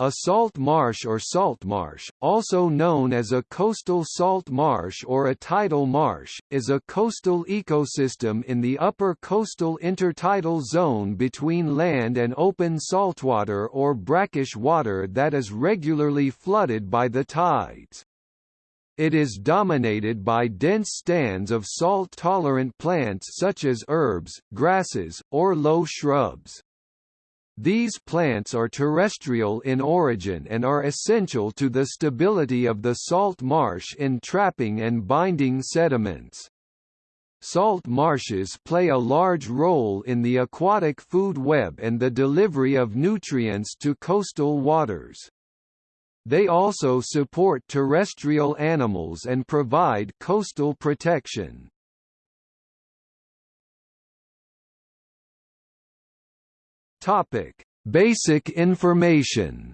A salt marsh or salt marsh, also known as a coastal salt marsh or a tidal marsh, is a coastal ecosystem in the upper coastal intertidal zone between land and open saltwater or brackish water that is regularly flooded by the tides. It is dominated by dense stands of salt-tolerant plants such as herbs, grasses, or low shrubs. These plants are terrestrial in origin and are essential to the stability of the salt marsh in trapping and binding sediments. Salt marshes play a large role in the aquatic food web and the delivery of nutrients to coastal waters. They also support terrestrial animals and provide coastal protection. Topic: Basic information.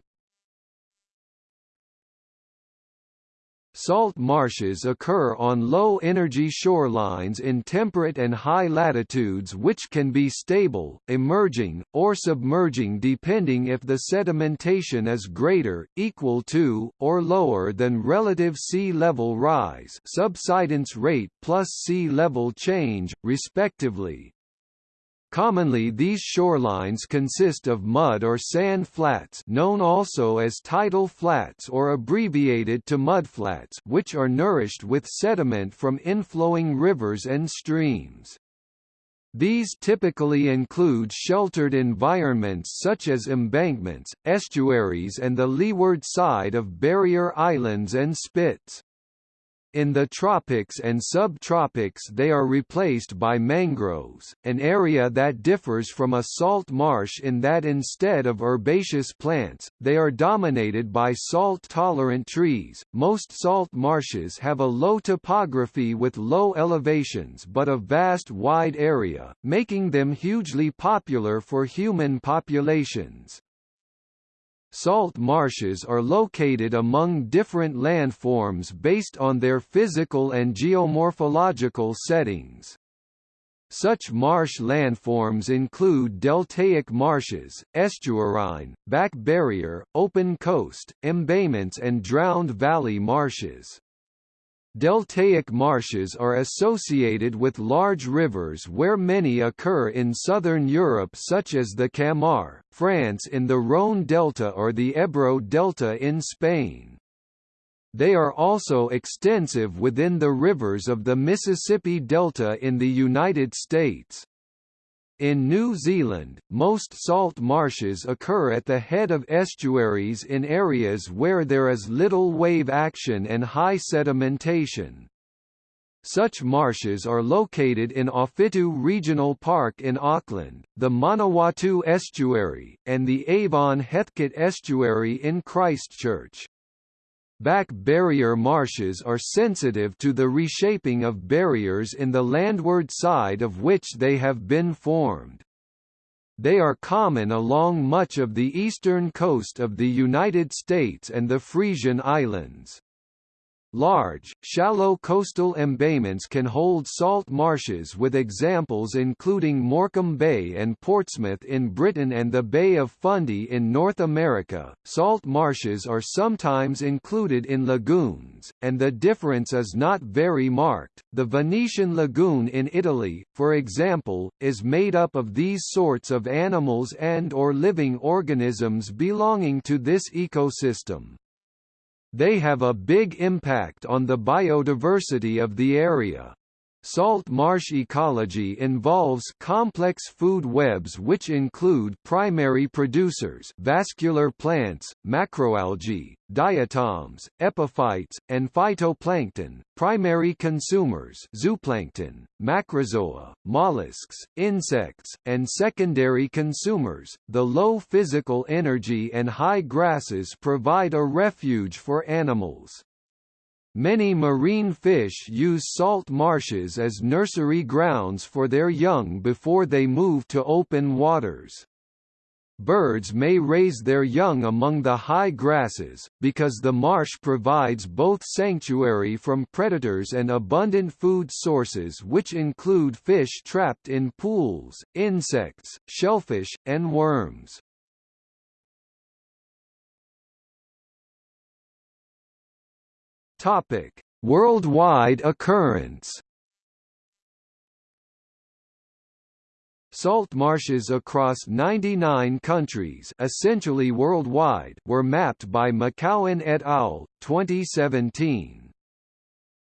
Salt marshes occur on low-energy shorelines in temperate and high latitudes which can be stable, emerging, or submerging depending if the sedimentation is greater, equal to, or lower than relative sea level rise subsidence rate plus sea level change, respectively. Commonly these shorelines consist of mud or sand flats known also as tidal flats or abbreviated to mudflats which are nourished with sediment from inflowing rivers and streams. These typically include sheltered environments such as embankments, estuaries and the leeward side of barrier islands and spits. In the tropics and subtropics they are replaced by mangroves, an area that differs from a salt marsh in that instead of herbaceous plants, they are dominated by salt-tolerant trees. Most salt marshes have a low topography with low elevations but a vast wide area, making them hugely popular for human populations. Salt marshes are located among different landforms based on their physical and geomorphological settings. Such marsh landforms include deltaic marshes, estuarine, back barrier, open coast, embayments and drowned valley marshes. Deltaic marshes are associated with large rivers where many occur in southern Europe such as the Camargue, France in the Rhône Delta or the Ebro Delta in Spain. They are also extensive within the rivers of the Mississippi Delta in the United States. In New Zealand, most salt marshes occur at the head of estuaries in areas where there is little wave action and high sedimentation. Such marshes are located in Awhitu Regional Park in Auckland, the Manawatu Estuary, and the Avon Heathcote Estuary in Christchurch. Back barrier marshes are sensitive to the reshaping of barriers in the landward side of which they have been formed. They are common along much of the eastern coast of the United States and the Frisian Islands. Large, shallow coastal embayments can hold salt marshes with examples including Morecambe Bay and Portsmouth in Britain and the Bay of Fundy in North America. Salt marshes are sometimes included in lagoons, and the difference is not very marked. The Venetian lagoon in Italy, for example, is made up of these sorts of animals and or living organisms belonging to this ecosystem. They have a big impact on the biodiversity of the area. Salt marsh ecology involves complex food webs which include primary producers vascular plants, macroalgae, diatoms, epiphytes, and phytoplankton, primary consumers zooplankton, macrozoa, mollusks, insects, and secondary consumers. The low physical energy and high grasses provide a refuge for animals. Many marine fish use salt marshes as nursery grounds for their young before they move to open waters. Birds may raise their young among the high grasses, because the marsh provides both sanctuary from predators and abundant food sources which include fish trapped in pools, insects, shellfish, and worms. Topic: Worldwide occurrence. Salt marshes across 99 countries essentially worldwide were mapped by Mcowen et al., 2017.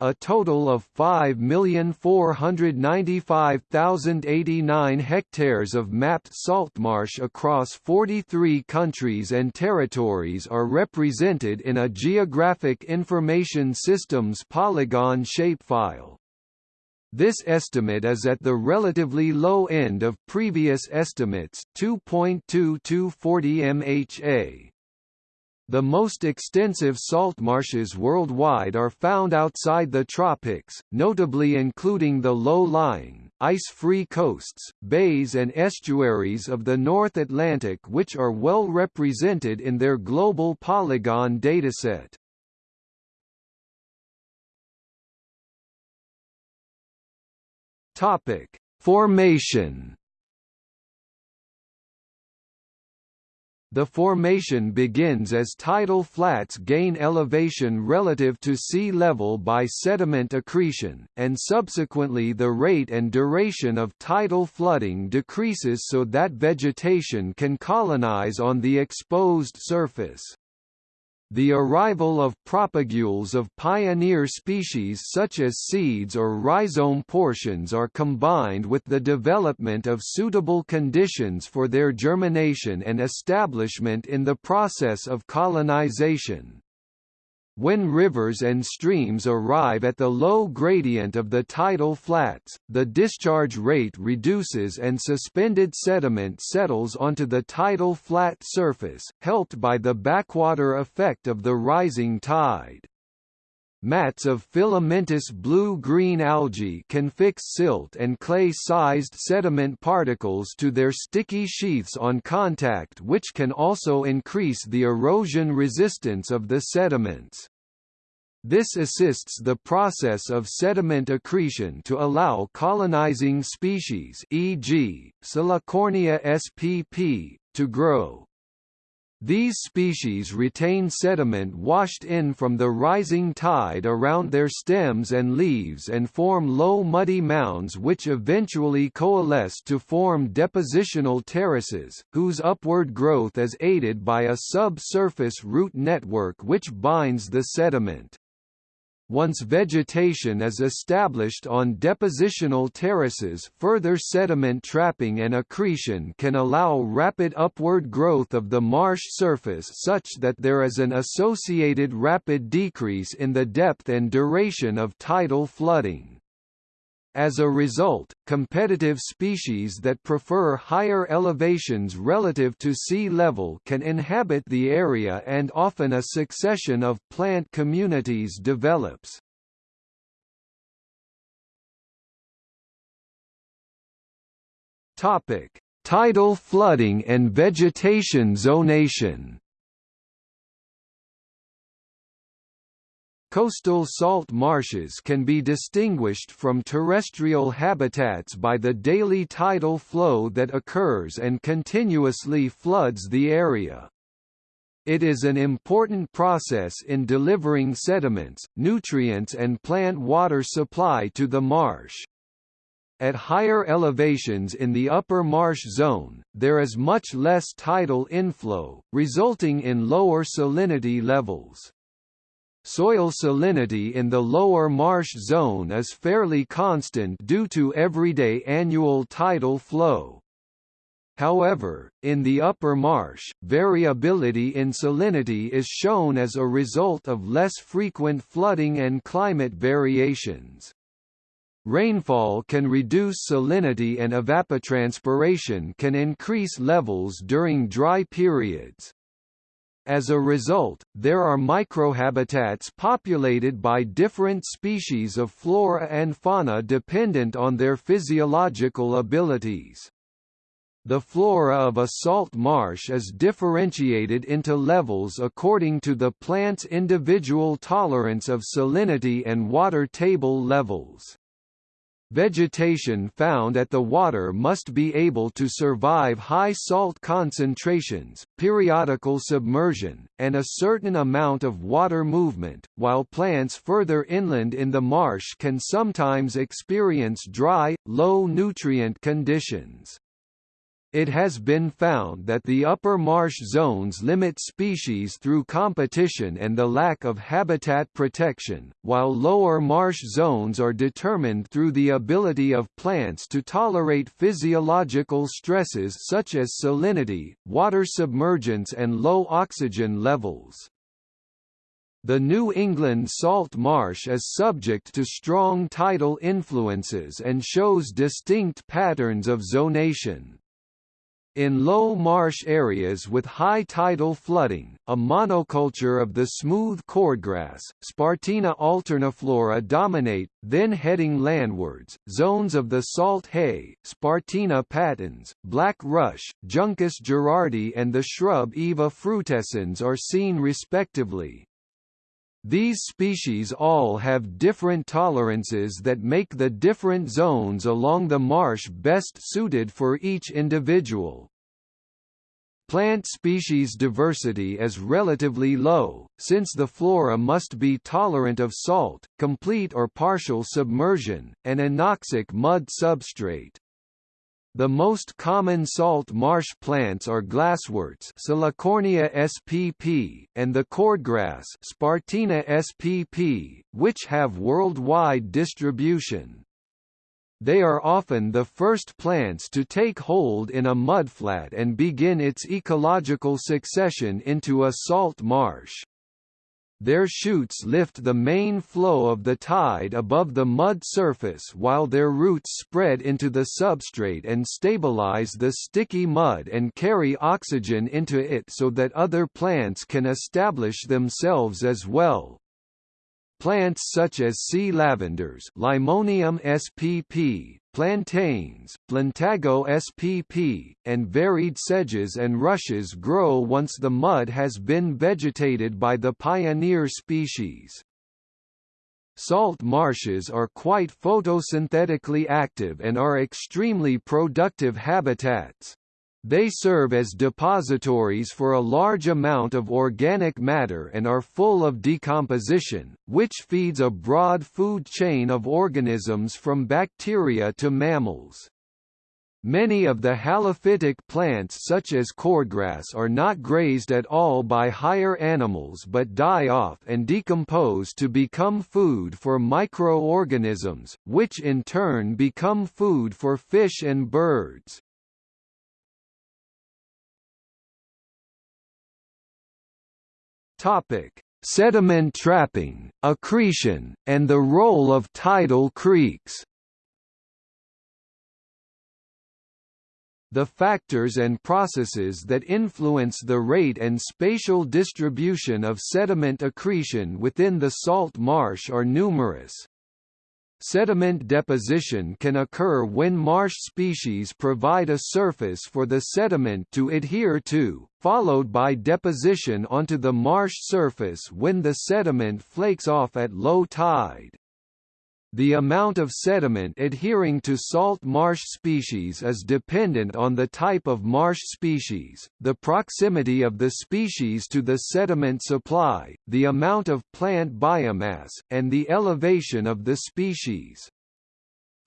A total of 5,495,089 hectares of mapped saltmarsh across 43 countries and territories are represented in a Geographic Information Systems polygon shapefile. This estimate is at the relatively low end of previous estimates 2.2240 mHa. The most extensive salt marshes worldwide are found outside the tropics, notably including the low-lying, ice-free coasts, bays and estuaries of the North Atlantic which are well represented in their global polygon dataset. Topic: Formation. The formation begins as tidal flats gain elevation relative to sea level by sediment accretion, and subsequently the rate and duration of tidal flooding decreases so that vegetation can colonize on the exposed surface. The arrival of propagules of pioneer species such as seeds or rhizome portions are combined with the development of suitable conditions for their germination and establishment in the process of colonization. When rivers and streams arrive at the low gradient of the tidal flats, the discharge rate reduces and suspended sediment settles onto the tidal flat surface, helped by the backwater effect of the rising tide. Mats of filamentous blue-green algae can fix silt and clay-sized sediment particles to their sticky sheaths on contact which can also increase the erosion resistance of the sediments. This assists the process of sediment accretion to allow colonizing species e.g., Salicornia spp, to grow. These species retain sediment washed in from the rising tide around their stems and leaves and form low muddy mounds which eventually coalesce to form depositional terraces, whose upward growth is aided by a subsurface root network which binds the sediment. Once vegetation is established on depositional terraces further sediment trapping and accretion can allow rapid upward growth of the marsh surface such that there is an associated rapid decrease in the depth and duration of tidal flooding. As a result, competitive species that prefer higher elevations relative to sea level can inhabit the area and often a succession of plant communities develops. Topic: Tidal flooding and vegetation zonation. Coastal salt marshes can be distinguished from terrestrial habitats by the daily tidal flow that occurs and continuously floods the area. It is an important process in delivering sediments, nutrients and plant water supply to the marsh. At higher elevations in the upper marsh zone, there is much less tidal inflow, resulting in lower salinity levels. Soil salinity in the lower marsh zone is fairly constant due to everyday annual tidal flow. However, in the upper marsh, variability in salinity is shown as a result of less frequent flooding and climate variations. Rainfall can reduce salinity and evapotranspiration can increase levels during dry periods. As a result, there are microhabitats populated by different species of flora and fauna dependent on their physiological abilities. The flora of a salt marsh is differentiated into levels according to the plant's individual tolerance of salinity and water table levels. Vegetation found at the water must be able to survive high salt concentrations, periodical submersion, and a certain amount of water movement, while plants further inland in the marsh can sometimes experience dry, low nutrient conditions. It has been found that the upper marsh zones limit species through competition and the lack of habitat protection, while lower marsh zones are determined through the ability of plants to tolerate physiological stresses such as salinity, water submergence and low oxygen levels. The New England salt marsh is subject to strong tidal influences and shows distinct patterns of zonation. In low marsh areas with high tidal flooding, a monoculture of the smooth cordgrass, Spartina alterniflora dominate, then heading landwards, zones of the salt hay, Spartina patens, black rush, Juncus gerardi and the shrub Iva frutescens are seen respectively. These species all have different tolerances that make the different zones along the marsh best suited for each individual. Plant species diversity is relatively low, since the flora must be tolerant of salt, complete or partial submersion, and anoxic mud substrate. The most common salt marsh plants are glassworts Salicornia spp, and the cordgrass Spartina spp, which have worldwide distribution. They are often the first plants to take hold in a mudflat and begin its ecological succession into a salt marsh. Their shoots lift the main flow of the tide above the mud surface while their roots spread into the substrate and stabilize the sticky mud and carry oxygen into it so that other plants can establish themselves as well. Plants such as sea lavenders Limonium spp, plantains, Plantago spp, and varied sedges and rushes grow once the mud has been vegetated by the pioneer species. Salt marshes are quite photosynthetically active and are extremely productive habitats. They serve as depositories for a large amount of organic matter and are full of decomposition, which feeds a broad food chain of organisms from bacteria to mammals. Many of the halophytic plants such as cordgrass are not grazed at all by higher animals but die off and decompose to become food for microorganisms, which in turn become food for fish and birds. Topic: Sediment trapping, accretion, and the role of tidal creeks. The factors and processes that influence the rate and spatial distribution of sediment accretion within the salt marsh are numerous. Sediment deposition can occur when marsh species provide a surface for the sediment to adhere to, followed by deposition onto the marsh surface when the sediment flakes off at low tide. The amount of sediment adhering to salt marsh species is dependent on the type of marsh species, the proximity of the species to the sediment supply, the amount of plant biomass, and the elevation of the species.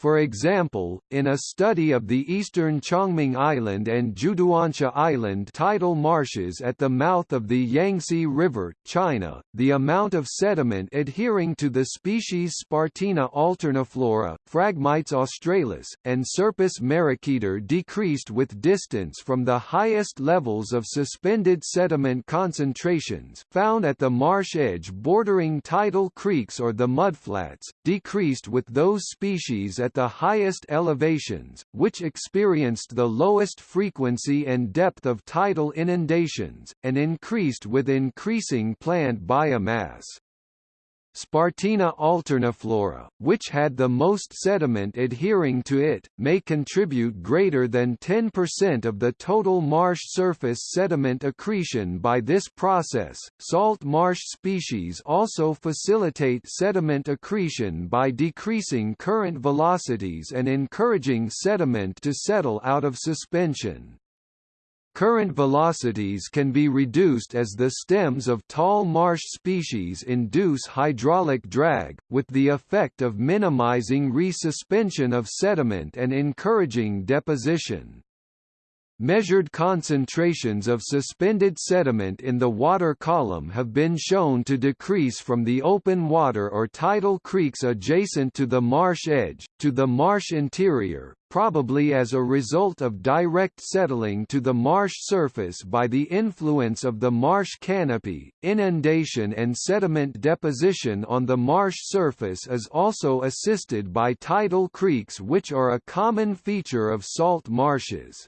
For example, in a study of the eastern Chongming Island and Jiuduansha Island tidal marshes at the mouth of the Yangtze River, China, the amount of sediment adhering to the species Spartina alterniflora, Phragmites australis, and Scirpus mariqueter decreased with distance from the highest levels of suspended sediment concentrations found at the marsh edge bordering tidal creeks or the mudflats, decreased with those species at at the highest elevations, which experienced the lowest frequency and depth of tidal inundations, and increased with increasing plant biomass. Spartina alterniflora, which had the most sediment adhering to it, may contribute greater than 10% of the total marsh surface sediment accretion by this process. Salt marsh species also facilitate sediment accretion by decreasing current velocities and encouraging sediment to settle out of suspension. Current velocities can be reduced as the stems of tall marsh species induce hydraulic drag, with the effect of minimizing resuspension of sediment and encouraging deposition. Measured concentrations of suspended sediment in the water column have been shown to decrease from the open water or tidal creeks adjacent to the marsh edge, to the marsh interior, probably as a result of direct settling to the marsh surface by the influence of the marsh canopy. Inundation and sediment deposition on the marsh surface is also assisted by tidal creeks which are a common feature of salt marshes.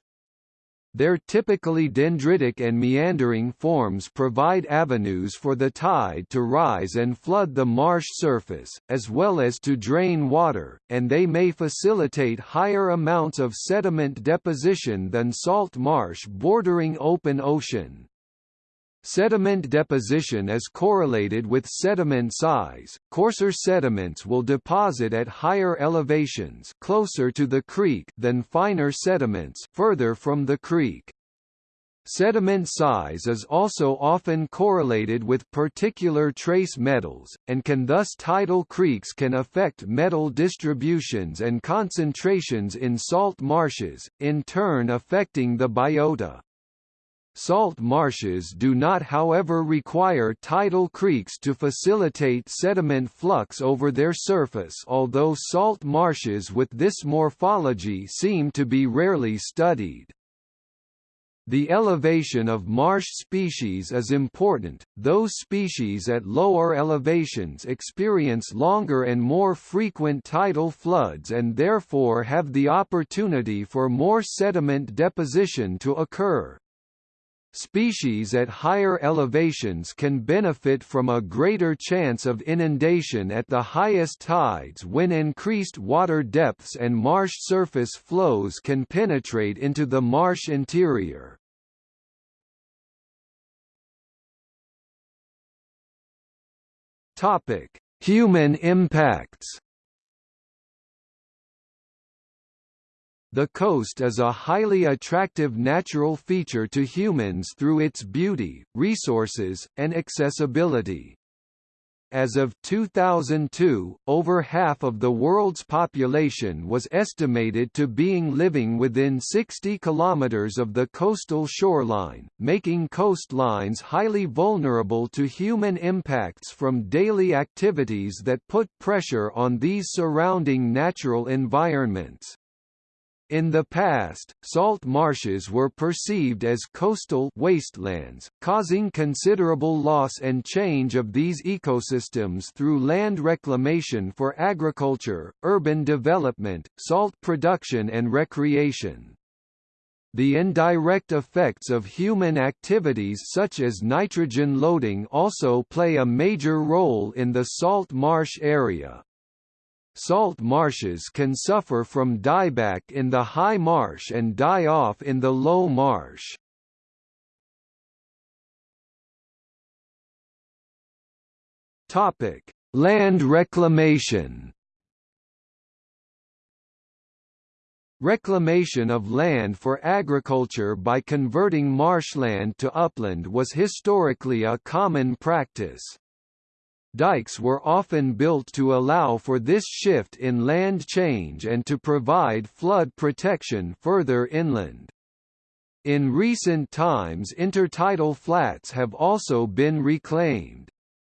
Their typically dendritic and meandering forms provide avenues for the tide to rise and flood the marsh surface, as well as to drain water, and they may facilitate higher amounts of sediment deposition than salt marsh bordering open ocean. Sediment deposition is correlated with sediment size. Coarser sediments will deposit at higher elevations closer to the creek than finer sediments further from the creek. Sediment size is also often correlated with particular trace metals, and can thus tidal creeks can affect metal distributions and concentrations in salt marshes, in turn affecting the biota. Salt marshes do not however require tidal creeks to facilitate sediment flux over their surface although salt marshes with this morphology seem to be rarely studied. The elevation of marsh species is important, those species at lower elevations experience longer and more frequent tidal floods and therefore have the opportunity for more sediment deposition to occur. Species at higher elevations can benefit from a greater chance of inundation at the highest tides when increased water depths and marsh surface flows can penetrate into the marsh interior. Human impacts The coast is a highly attractive natural feature to humans through its beauty, resources, and accessibility. As of 2002, over half of the world's population was estimated to being living within 60 kilometers of the coastal shoreline, making coastlines highly vulnerable to human impacts from daily activities that put pressure on these surrounding natural environments. In the past, salt marshes were perceived as coastal wastelands, causing considerable loss and change of these ecosystems through land reclamation for agriculture, urban development, salt production and recreation. The indirect effects of human activities such as nitrogen loading also play a major role in the salt marsh area. Salt marshes can suffer from dieback in the high marsh and die off in the low marsh. Topic: Land reclamation. Reclamation of land for agriculture by converting marshland to upland was historically a common practice. Dikes were often built to allow for this shift in land change and to provide flood protection further inland. In recent times intertidal flats have also been reclaimed.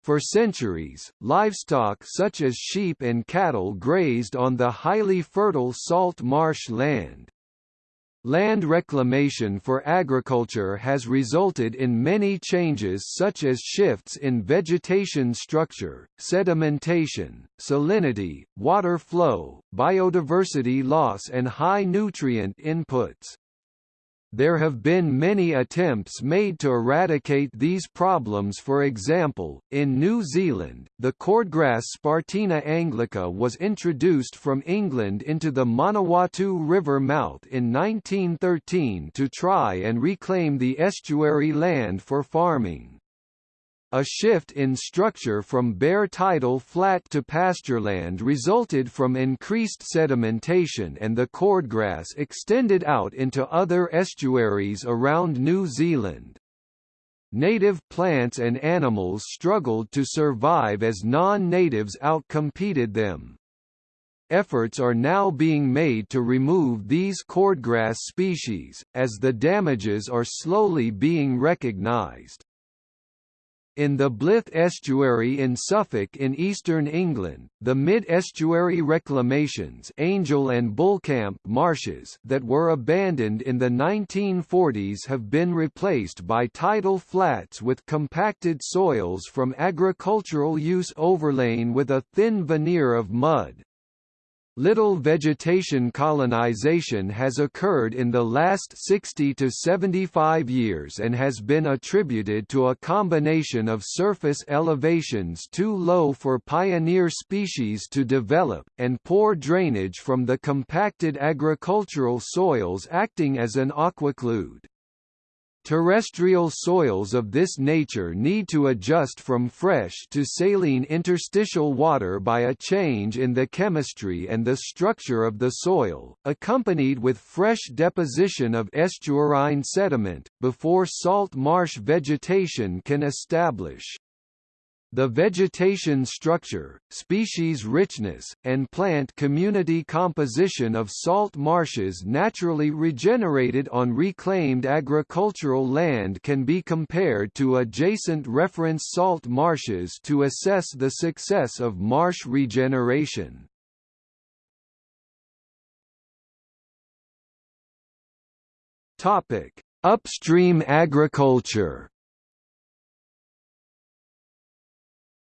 For centuries, livestock such as sheep and cattle grazed on the highly fertile salt marsh land. Land reclamation for agriculture has resulted in many changes such as shifts in vegetation structure, sedimentation, salinity, water flow, biodiversity loss and high nutrient inputs. There have been many attempts made to eradicate these problems for example, in New Zealand, the cordgrass Spartina anglica was introduced from England into the Manawatu River mouth in 1913 to try and reclaim the estuary land for farming. A shift in structure from bare tidal flat to pastureland resulted from increased sedimentation and the cordgrass extended out into other estuaries around New Zealand. Native plants and animals struggled to survive as non-natives outcompeted them. Efforts are now being made to remove these cordgrass species, as the damages are slowly being recognised. In the Blyth estuary in Suffolk in eastern England, the mid-estuary reclamations Angel and Bulcamp marshes that were abandoned in the 1940s have been replaced by tidal flats with compacted soils from agricultural use overlain with a thin veneer of mud. Little vegetation colonization has occurred in the last 60 to 75 years and has been attributed to a combination of surface elevations too low for pioneer species to develop, and poor drainage from the compacted agricultural soils acting as an aquiclude. Terrestrial soils of this nature need to adjust from fresh to saline interstitial water by a change in the chemistry and the structure of the soil, accompanied with fresh deposition of estuarine sediment, before salt marsh vegetation can establish. The vegetation structure, species richness, and plant community composition of salt marshes naturally regenerated on reclaimed agricultural land can be compared to adjacent reference salt marshes to assess the success of marsh regeneration. Upstream agriculture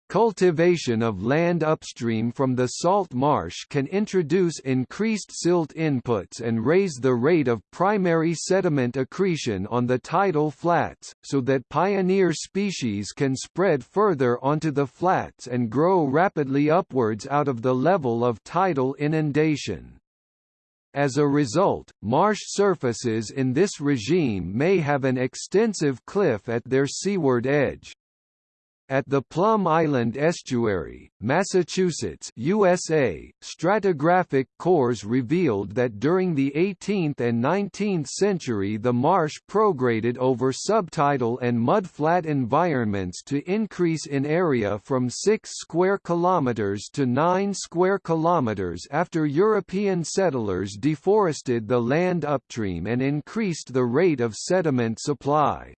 Cultivation of land upstream from the salt marsh can introduce increased silt inputs and raise the rate of primary sediment accretion on the tidal flats, so that pioneer species can spread further onto the flats and grow rapidly upwards out of the level of tidal inundation. As a result, marsh surfaces in this regime may have an extensive cliff at their seaward edge. At the Plum Island Estuary, Massachusetts USA, stratigraphic cores revealed that during the 18th and 19th century the marsh prograded over subtidal and mudflat environments to increase in area from 6 square kilometers to 9 square kilometers after European settlers deforested the land upstream and increased the rate of sediment supply.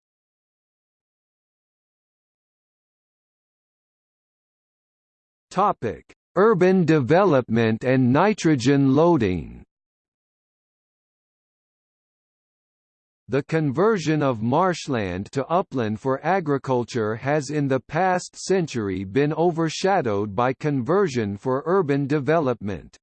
Topic: Urban development and nitrogen loading. The conversion of marshland to upland for agriculture has in the past century been overshadowed by conversion for urban development.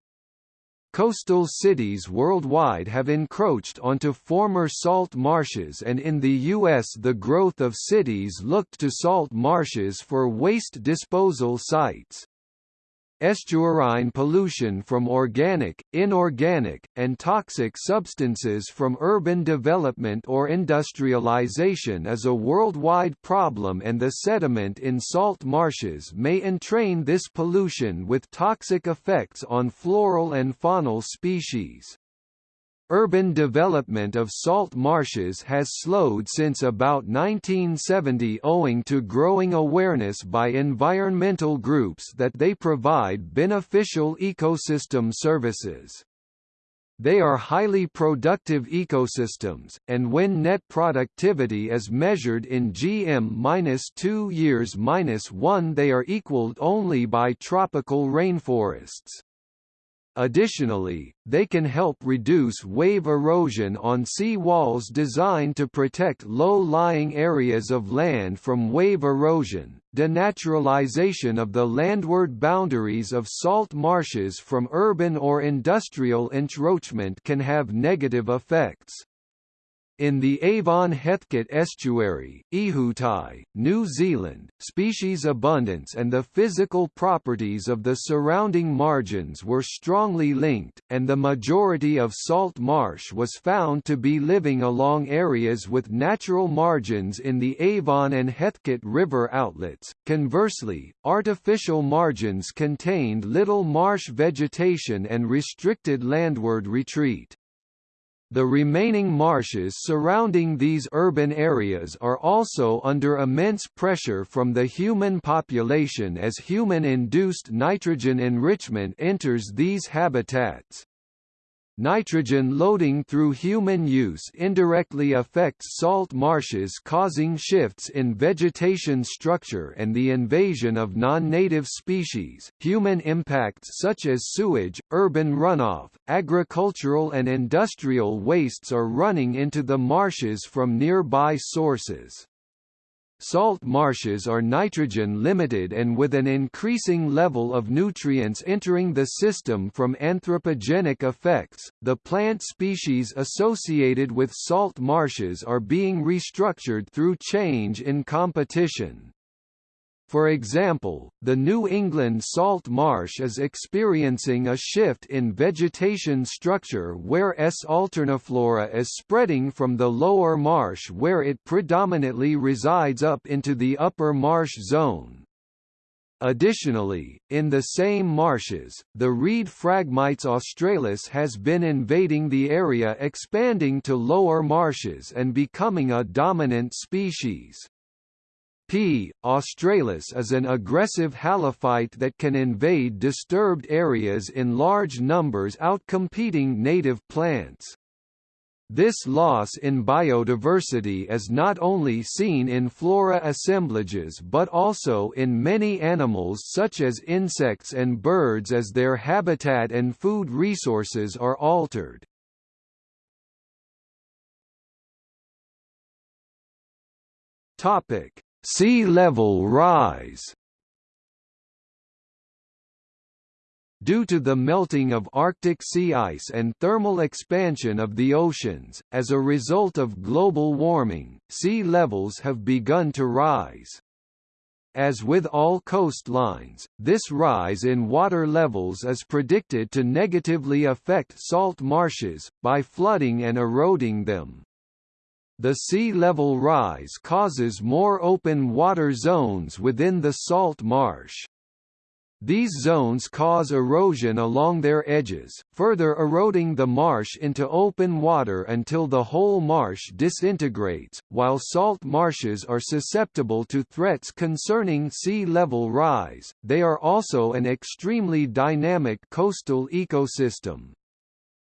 Coastal cities worldwide have encroached onto former salt marshes and in the U.S. the growth of cities looked to salt marshes for waste disposal sites. Estuarine pollution from organic, inorganic, and toxic substances from urban development or industrialization is a worldwide problem and the sediment in salt marshes may entrain this pollution with toxic effects on floral and faunal species. Urban development of salt marshes has slowed since about 1970 owing to growing awareness by environmental groups that they provide beneficial ecosystem services. They are highly productive ecosystems, and when net productivity is measured in GM-2 years-1 they are equaled only by tropical rainforests. Additionally, they can help reduce wave erosion on sea walls designed to protect low-lying areas of land from wave erosion. Denaturalization of the landward boundaries of salt marshes from urban or industrial encroachment can have negative effects. In the Avon Heathcote estuary, Ihutai, New Zealand, species abundance and the physical properties of the surrounding margins were strongly linked, and the majority of salt marsh was found to be living along areas with natural margins in the Avon and Heathcote river outlets. Conversely, artificial margins contained little marsh vegetation and restricted landward retreat. The remaining marshes surrounding these urban areas are also under immense pressure from the human population as human-induced nitrogen enrichment enters these habitats. Nitrogen loading through human use indirectly affects salt marshes causing shifts in vegetation structure and the invasion of non-native species. Human impacts such as sewage, urban runoff, agricultural and industrial wastes are running into the marshes from nearby sources. Salt marshes are nitrogen limited and with an increasing level of nutrients entering the system from anthropogenic effects, the plant species associated with salt marshes are being restructured through change in competition. For example, the New England salt marsh is experiencing a shift in vegetation structure where S. alterniflora is spreading from the lower marsh where it predominantly resides up into the upper marsh zone. Additionally, in the same marshes, the reed Phragmites australis has been invading the area expanding to lower marshes and becoming a dominant species. P. australis is an aggressive halophyte that can invade disturbed areas in large numbers outcompeting native plants. This loss in biodiversity is not only seen in flora assemblages but also in many animals such as insects and birds as their habitat and food resources are altered. Topic: Sea level rise Due to the melting of Arctic sea ice and thermal expansion of the oceans, as a result of global warming, sea levels have begun to rise. As with all coastlines, this rise in water levels is predicted to negatively affect salt marshes, by flooding and eroding them. The sea level rise causes more open water zones within the salt marsh. These zones cause erosion along their edges, further eroding the marsh into open water until the whole marsh disintegrates. While salt marshes are susceptible to threats concerning sea level rise, they are also an extremely dynamic coastal ecosystem.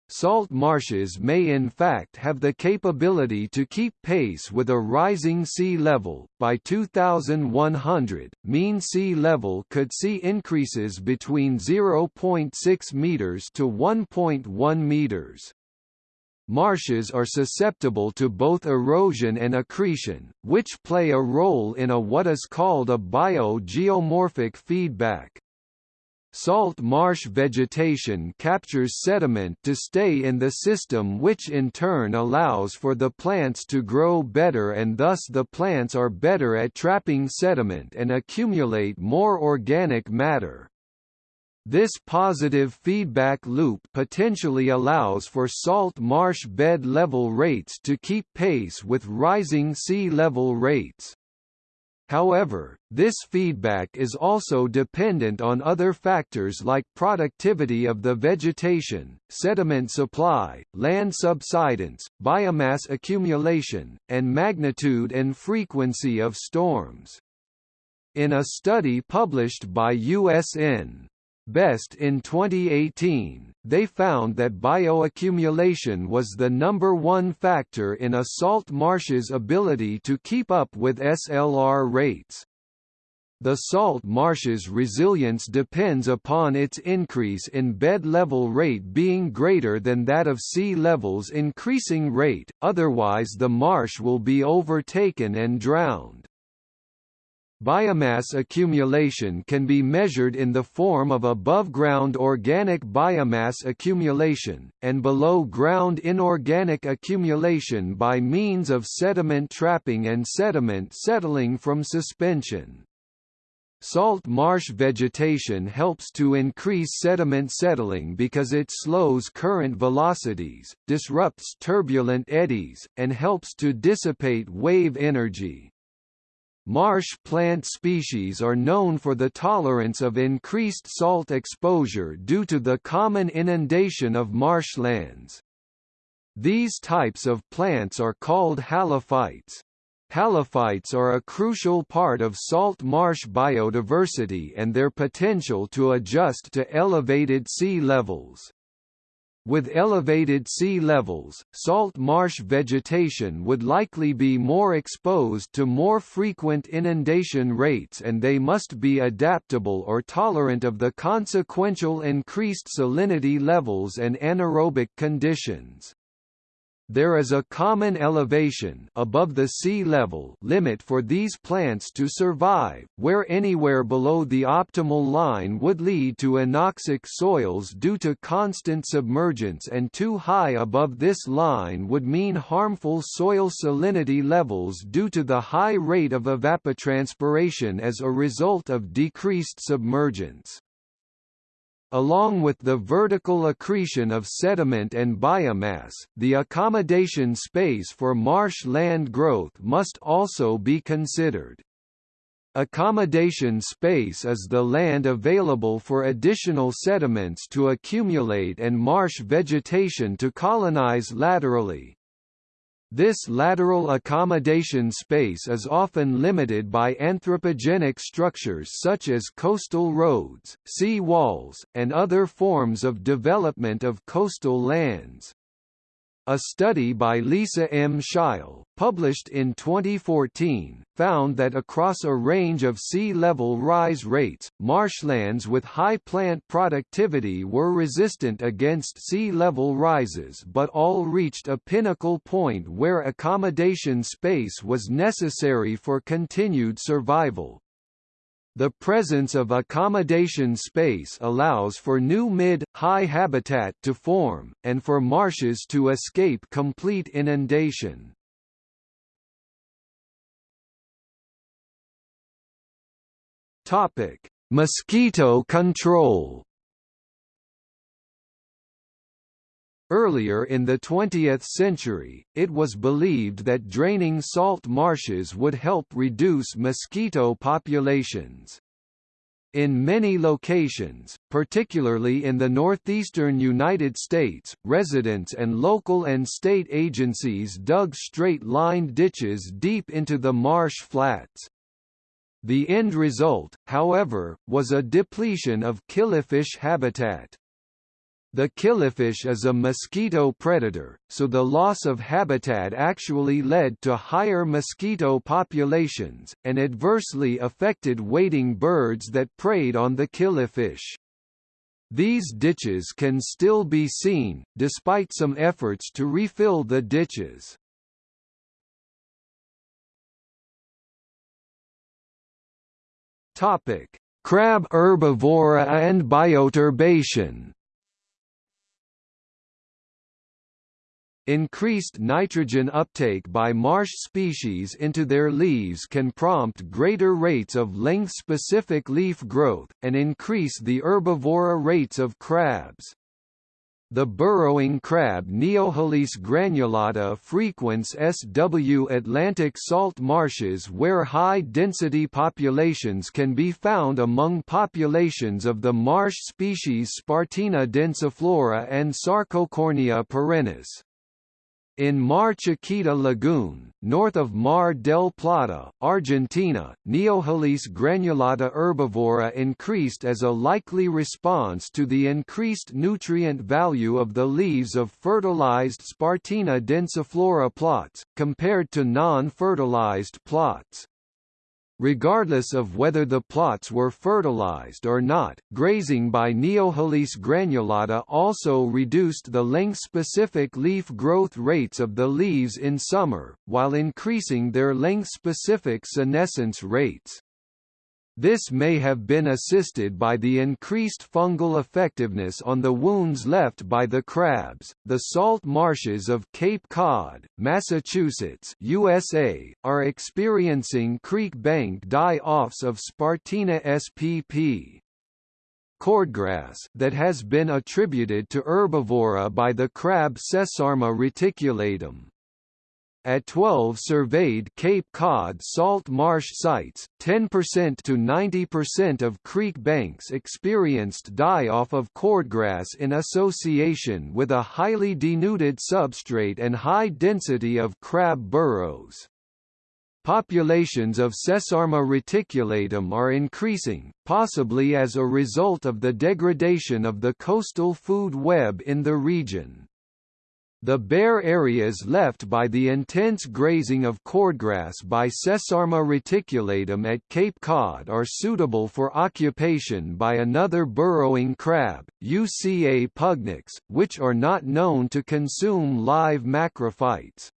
Salt marshes may in fact have the capability to keep pace with a rising sea level. By 2100, mean sea level could see increases between 0.6 meters to 1.1 meters. Marshes are susceptible to both erosion and accretion, which play a role in a what is called a biogeomorphic feedback. Salt marsh vegetation captures sediment to stay in the system which in turn allows for the plants to grow better and thus the plants are better at trapping sediment and accumulate more organic matter. This positive feedback loop potentially allows for salt marsh bed level rates to keep pace with rising sea level rates. However, this feedback is also dependent on other factors like productivity of the vegetation, sediment supply, land subsidence, biomass accumulation, and magnitude and frequency of storms. In a study published by USN. Best in 2018, they found that bioaccumulation was the number one factor in a salt marsh's ability to keep up with SLR rates. The salt marsh's resilience depends upon its increase in bed level rate being greater than that of sea level's increasing rate, otherwise the marsh will be overtaken and drowned. Biomass accumulation can be measured in the form of above-ground organic biomass accumulation, and below-ground inorganic accumulation by means of sediment trapping and sediment settling from suspension. Salt marsh vegetation helps to increase sediment settling because it slows current velocities, disrupts turbulent eddies, and helps to dissipate wave energy. Marsh plant species are known for the tolerance of increased salt exposure due to the common inundation of marshlands. These types of plants are called halophytes. Halophytes are a crucial part of salt marsh biodiversity and their potential to adjust to elevated sea levels. With elevated sea levels, salt marsh vegetation would likely be more exposed to more frequent inundation rates and they must be adaptable or tolerant of the consequential increased salinity levels and anaerobic conditions. There is a common elevation above the sea level limit for these plants to survive, where anywhere below the optimal line would lead to anoxic soils due to constant submergence and too high above this line would mean harmful soil salinity levels due to the high rate of evapotranspiration as a result of decreased submergence. Along with the vertical accretion of sediment and biomass, the accommodation space for marsh land growth must also be considered. Accommodation space is the land available for additional sediments to accumulate and marsh vegetation to colonize laterally. This lateral accommodation space is often limited by anthropogenic structures such as coastal roads, sea walls, and other forms of development of coastal lands. A study by Lisa M. Schile, published in 2014, found that across a range of sea level rise rates, marshlands with high plant productivity were resistant against sea level rises but all reached a pinnacle point where accommodation space was necessary for continued survival. The presence of accommodation space allows for new mid-high habitat to form, and for marshes to escape complete inundation. Topic: Mosquito control Earlier in the 20th century, it was believed that draining salt marshes would help reduce mosquito populations. In many locations, particularly in the northeastern United States, residents and local and state agencies dug straight-lined ditches deep into the marsh flats. The end result, however, was a depletion of killifish habitat. The killifish is a mosquito predator, so the loss of habitat actually led to higher mosquito populations, and adversely affected wading birds that preyed on the killifish. These ditches can still be seen, despite some efforts to refill the ditches. Crab herbivory and bioturbation Increased nitrogen uptake by marsh species into their leaves can prompt greater rates of length-specific leaf growth, and increase the herbivory rates of crabs. The burrowing crab Neohelice granulata frequents SW Atlantic salt marshes where high-density populations can be found among populations of the marsh species Spartina densiflora and Sarcocornia perennis. In Mar Chiquita Lagoon, north of Mar del Plata, Argentina, Neohelice granulata herbivory increased as a likely response to the increased nutrient value of the leaves of fertilized Spartina densiflora plots, compared to non-fertilized plots. Regardless of whether the plots were fertilized or not, grazing by Neohelice granulata also reduced the length-specific leaf growth rates of the leaves in summer, while increasing their length-specific senescence rates. This may have been assisted by the increased fungal effectiveness on the wounds left by the crabs. The salt marshes of Cape Cod, Massachusetts, USA, are experiencing creek bank die-offs of Spartina spp. Cordgrass that has been attributed to herbivory by the crab Sesarma reticulatum. At 12 surveyed Cape Cod salt marsh sites, 10% to 90% of creek banks experienced die-off of cordgrass in association with a highly denuded substrate and high density of crab burrows. Populations of Sesarma reticulatum are increasing, possibly as a result of the degradation of the coastal food web in the region. The bare areas left by the intense grazing of cordgrass by Sesarma reticulatum at Cape Cod are suitable for occupation by another burrowing crab, Uca pugnax, which are not known to consume live macrophytes.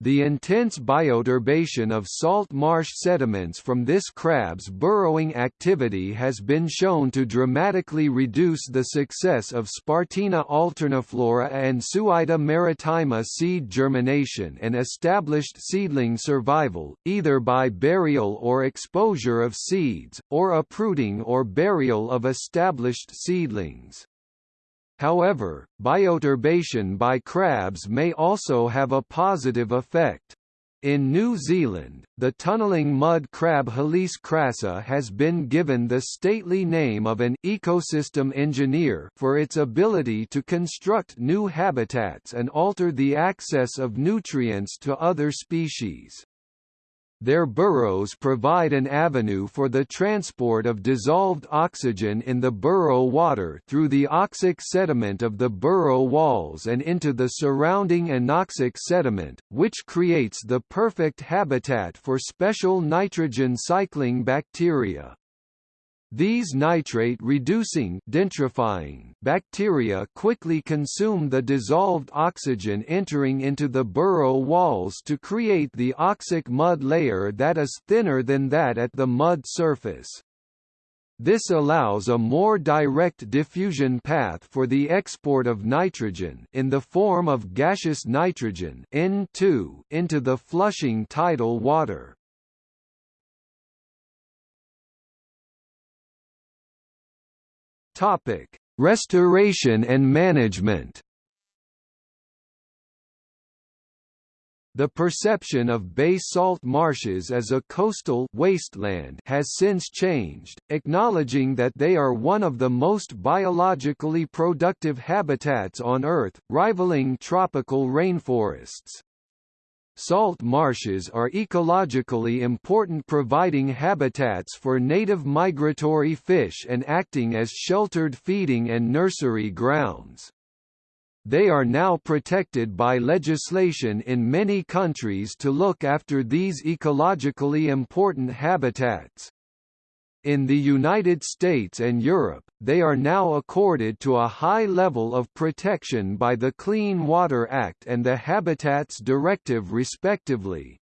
The intense bioturbation of salt marsh sediments from this crab's burrowing activity has been shown to dramatically reduce the success of Spartina alterniflora and Suaeda maritima seed germination and established seedling survival, either by burial or exposure of seeds, or uprooting or burial of established seedlings. However, bioturbation by crabs may also have a positive effect. In New Zealand, the tunneling mud crab Helice crassa has been given the stately name of an ecosystem engineer for its ability to construct new habitats and alter the access of nutrients to other species. Their burrows provide an avenue for the transport of dissolved oxygen in the burrow water through the oxic sediment of the burrow walls and into the surrounding anoxic sediment, which creates the perfect habitat for special nitrogen cycling bacteria. These nitrate-reducing bacteria quickly consume the dissolved oxygen entering into the burrow walls to create the oxic mud layer that is thinner than that at the mud surface. This allows a more direct diffusion path for the export of nitrogen in the form of gaseous nitrogen N2 into the flushing tidal water. Topic: Restoration and management. The perception of bay salt marshes as a coastal wasteland has since changed, acknowledging that they are one of the most biologically productive habitats on Earth, rivaling tropical rainforests. Salt marshes are ecologically important providing habitats for native migratory fish and acting as sheltered feeding and nursery grounds. They are now protected by legislation in many countries to look after these ecologically important habitats. In the United States and Europe, they are now accorded to a high level of protection by the Clean Water Act and the Habitats Directive respectively.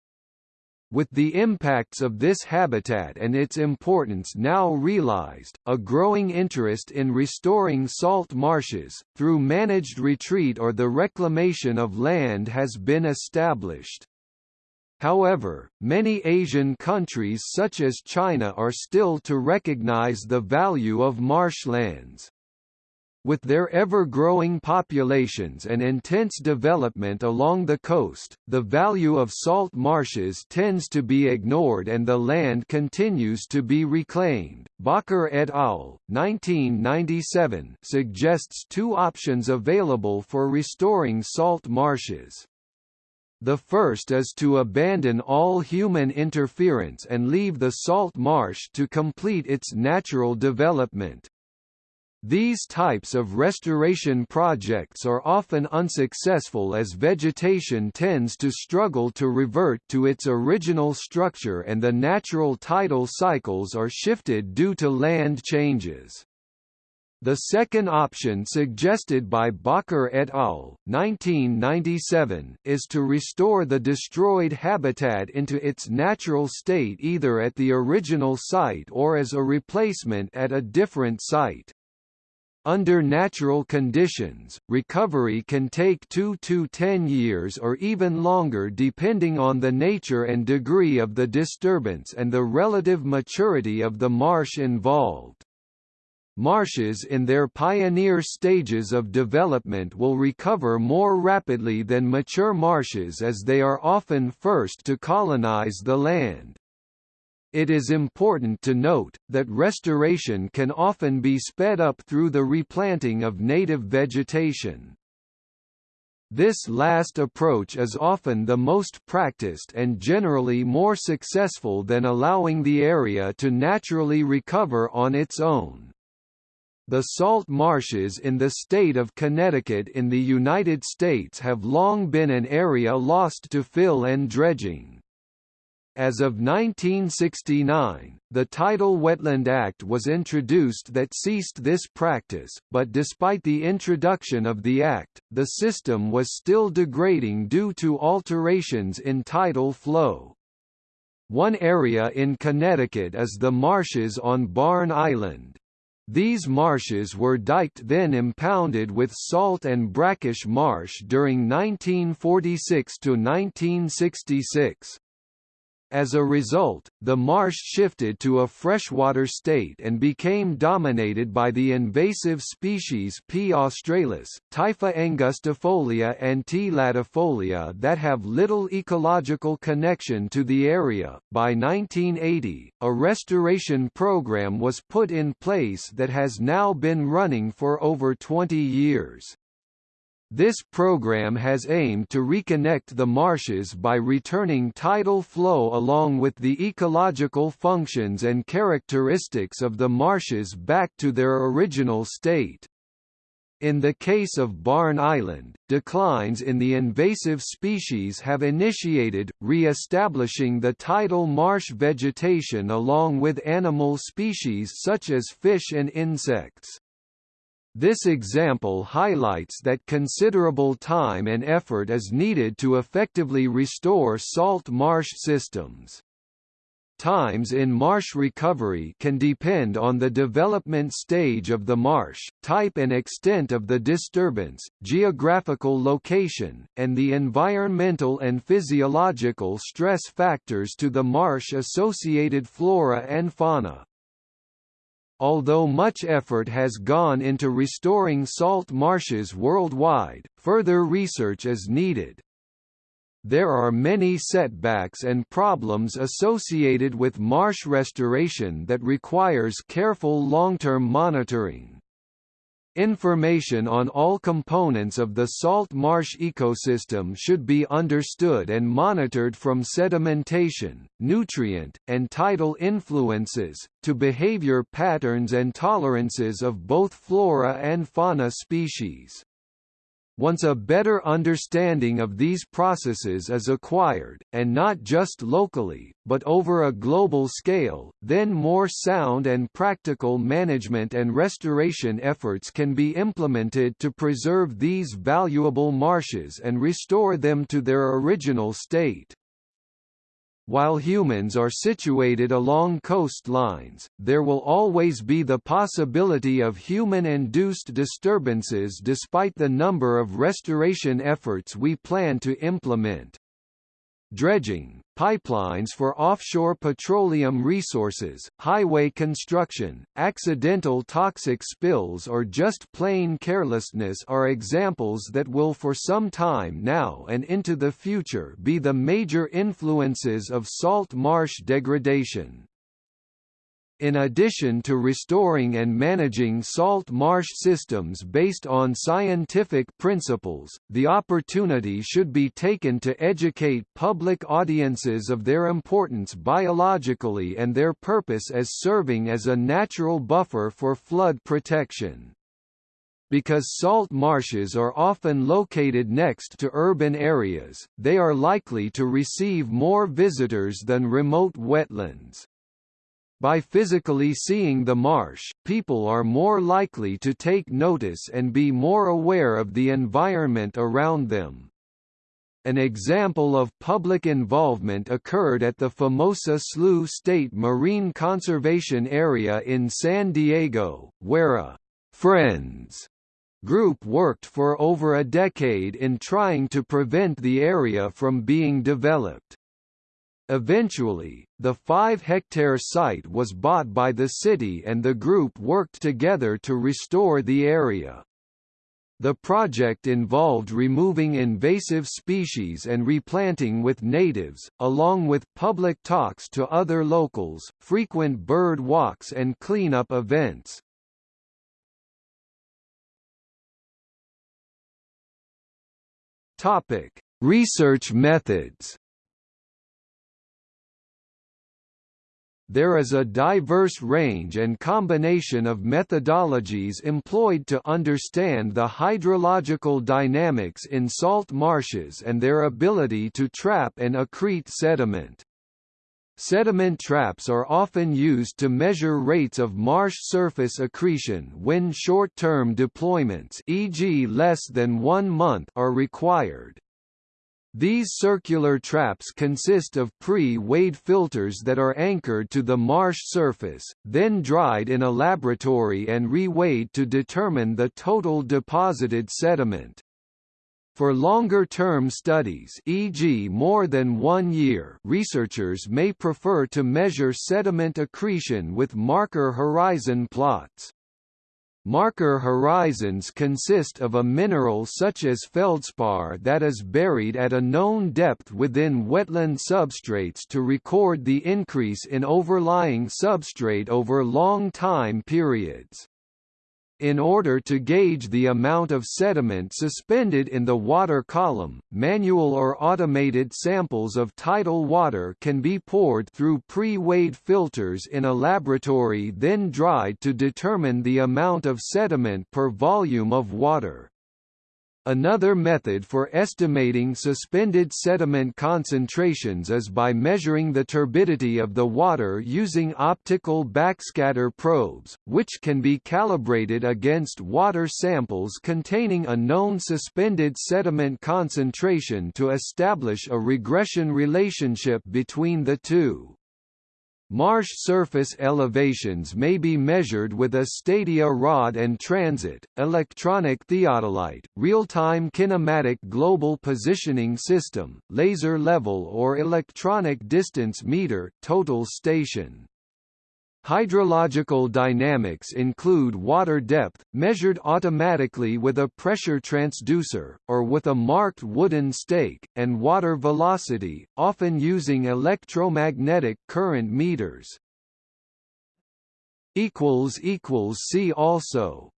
With the impacts of this habitat and its importance now realized, a growing interest in restoring salt marshes, through managed retreat or the reclamation of land has been established. However, many Asian countries such as China are still to recognize the value of marshlands. With their ever-growing populations and intense development along the coast, the value of salt marshes tends to be ignored and the land continues to be reclaimed. Bakker et al. 1997 suggests two options available for restoring salt marshes. The first is to abandon all human interference and leave the salt marsh to complete its natural development. These types of restoration projects are often unsuccessful as vegetation tends to struggle to revert to its original structure and the natural tidal cycles are shifted due to land changes. The second option suggested by Bakker et al. 1997 is to restore the destroyed habitat into its natural state either at the original site or as a replacement at a different site. Under natural conditions, recovery can take 2 to 10 years or even longer depending on the nature and degree of the disturbance and the relative maturity of the marsh involved. Marshes in their pioneer stages of development will recover more rapidly than mature marshes as they are often first to colonize the land. It is important to note, that restoration can often be sped up through the replanting of native vegetation. This last approach is often the most practiced and generally more successful than allowing the area to naturally recover on its own. The salt marshes in the state of Connecticut in the United States have long been an area lost to fill and dredging. As of 1969, the Tidal Wetland Act was introduced that ceased this practice, but despite the introduction of the act, the system was still degrading due to alterations in tidal flow. One area in Connecticut is the marshes on Barn Island. These marshes were diked then impounded with salt and brackish marsh during 1946 to 1966. As a result, the marsh shifted to a freshwater state and became dominated by the invasive species P. australis, Typha angustifolia and T. latifolia that have little ecological connection to the area. By 1980, a restoration program was put in place that has now been running for over 20 years. This program has aimed to reconnect the marshes by returning tidal flow along with the ecological functions and characteristics of the marshes back to their original state. In the case of Barn Island, declines in the invasive species have initiated, re-establishing the tidal marsh vegetation along with animal species such as fish and insects. This example highlights that considerable time and effort is needed to effectively restore salt marsh systems. Times in marsh recovery can depend on the development stage of the marsh, type and extent of the disturbance, geographical location, and the environmental and physiological stress factors to the marsh-associated flora and fauna. Although much effort has gone into restoring salt marshes worldwide, further research is needed. There are many setbacks and problems associated with marsh restoration that requires careful long-term monitoring. Information on all components of the salt marsh ecosystem should be understood and monitored from sedimentation, nutrient, and tidal influences, to behavior patterns and tolerances of both flora and fauna species. Once a better understanding of these processes is acquired, and not just locally, but over a global scale, then more sound and practical management and restoration efforts can be implemented to preserve these valuable marshes and restore them to their original state. While humans are situated along coastlines, there will always be the possibility of human-induced disturbances despite the number of restoration efforts we plan to implement dredging, pipelines for offshore petroleum resources, highway construction, accidental toxic spills or just plain carelessness are examples that will for some time now and into the future be the major influences of salt marsh degradation. In addition to restoring and managing salt marsh systems based on scientific principles, the opportunity should be taken to educate public audiences of their importance biologically and their purpose as serving as a natural buffer for flood protection. Because salt marshes are often located next to urban areas, they are likely to receive more visitors than remote wetlands. By physically seeing the marsh, people are more likely to take notice and be more aware of the environment around them. An example of public involvement occurred at the Famosa Slough State Marine Conservation Area in San Diego, where a «Friends» group worked for over a decade in trying to prevent the area from being developed. Eventually, the 5-hectare site was bought by the city and the group worked together to restore the area. The project involved removing invasive species and replanting with natives, along with public talks to other locals, frequent bird walks and cleanup events. Topic: Research methods. There is a diverse range and combination of methodologies employed to understand the hydrological dynamics in salt marshes and their ability to trap and accrete sediment. Sediment traps are often used to measure rates of marsh surface accretion when short-term deployments e.g. less than one month are required. These circular traps consist of pre-weighed filters that are anchored to the marsh surface, then dried in a laboratory and re-weighed to determine the total deposited sediment. For longer-term studies e.g. more than one year researchers may prefer to measure sediment accretion with marker horizon plots. Marker horizons consist of a mineral such as feldspar that is buried at a known depth within wetland substrates to record the increase in overlying substrate over long time periods. In order to gauge the amount of sediment suspended in the water column, manual or automated samples of tidal water can be poured through pre-weighed filters in a laboratory then dried to determine the amount of sediment per volume of water. Another method for estimating suspended sediment concentrations is by measuring the turbidity of the water using optical backscatter probes, which can be calibrated against water samples containing a known suspended sediment concentration to establish a regression relationship between the two. Marsh surface elevations may be measured with a stadia rod and transit, electronic theodolite, real-time kinematic global positioning system, laser level or electronic distance meter total station. Hydrological dynamics include water depth, measured automatically with a pressure transducer, or with a marked wooden stake, and water velocity, often using electromagnetic current meters. See also